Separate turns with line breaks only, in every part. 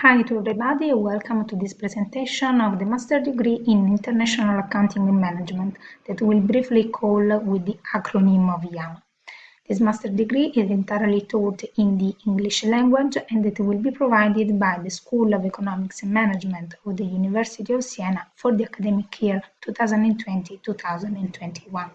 Hi to everybody, welcome to this presentation of the Master Degree in International Accounting and Management that we'll briefly call with the acronym of IAMA. This Master Degree is entirely taught in the English language and it will be provided by the School of Economics and Management of the University of Siena for the academic year 2020-2021.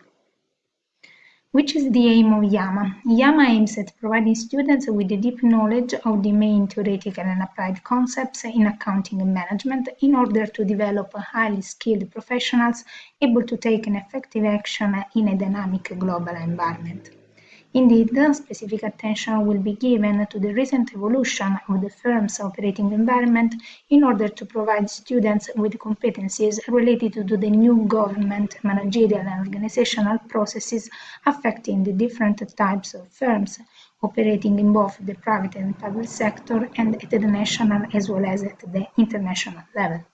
Which is the aim of IAMA. IAMA aims at providing students with a deep knowledge of the main theoretical and applied concepts in accounting and management in order to develop highly skilled professionals able to take an effective action in a dynamic global environment. Indeed, specific attention will be given to the recent evolution of the firm's operating environment in order to provide students with competencies related to the new government, managerial and organizational processes affecting the different types of firms operating in both the private and public sector and at the national as well as at the international level.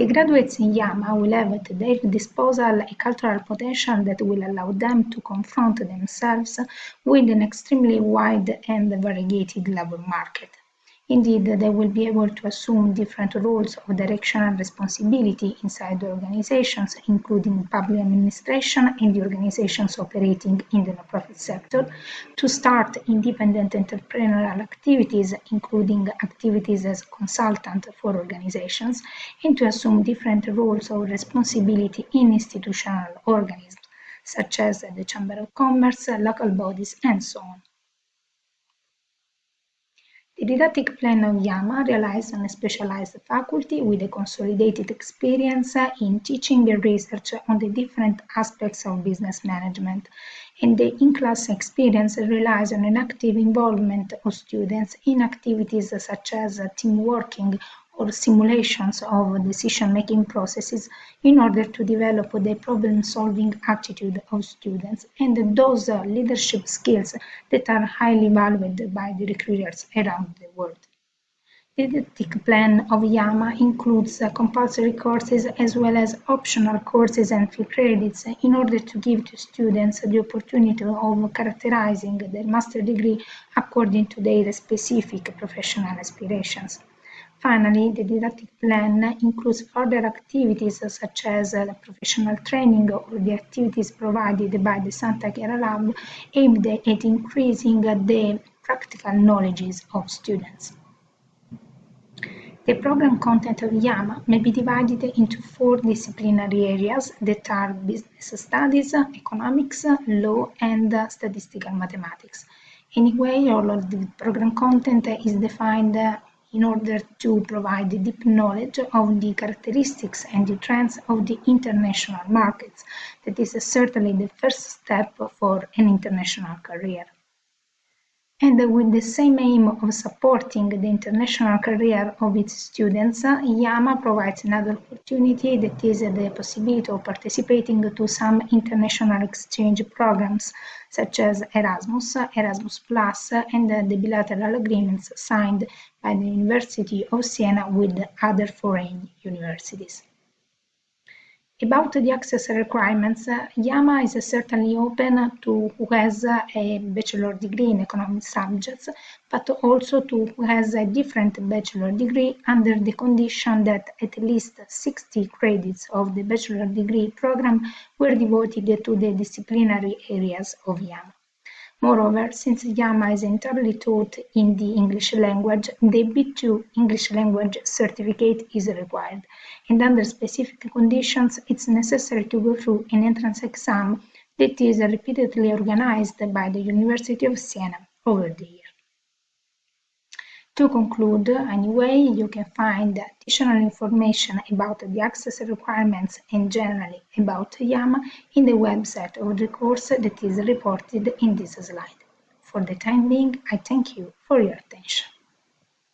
The graduates in IAMA will have at their disposal a cultural potential that will allow them to confront themselves with an extremely wide and variegated labor market. Indeed, they will be able to assume different roles of direction and responsibility inside the organizations, including public administration and the organizations operating in the non-profit sector, to start independent entrepreneurial activities, including activities as consultant for organizations, and to assume different roles of responsibility in institutional organisms, such as the Chamber of Commerce, local bodies, and so on. The didactic plan of IAMA relies on a specialized faculty with a consolidated experience in teaching and research on the different aspects of business management, and the in-class experience relies on an active involvement of students in activities such as team working or simulations of decision-making processes in order to develop the problem-solving attitude of students and those uh, leadership skills that are highly valued by the recruiters around the world. The didactic plan of IAMA includes uh, compulsory courses as well as optional courses and free credits in order to give to students the opportunity of characterizing their master degree according to their specific professional aspirations. Finally, the didactic plan includes further activities such as uh, professional training or the activities provided by the Santa Chiara Lab aimed at increasing the practical knowledges of students. The program content of IAMA may be divided into four disciplinary areas that are business studies, economics, law, and uh, statistical mathematics. Anyway, all of the program content is defined uh, in order to provide deep knowledge of the characteristics and the trends of the international markets. That is certainly the first step for an international career. And with the same aim of supporting the international career of its students, IAMA provides another opportunity that is the possibility of participating to some international exchange programs such as Erasmus, Erasmus Plus, and the bilateral agreements signed by the University of Siena with other foreign universities. About the access requirements, IAMA is certainly open to who has a bachelor degree in economic subjects, but also to who has a different bachelor degree under the condition that at least 60 credits of the bachelor degree program were devoted to the disciplinary areas of IAMA. Moreover, since IAMA is entirely taught in the English language, the B2 English language certificate is required, and under specific conditions, it's necessary to go through an entrance exam that is repeatedly organized by the University of Siena over the. To conclude, anyway, you can find additional information about the access requirements and generally about IAMA in the website of the course that is reported in this slide. For the time being, I thank you for your attention.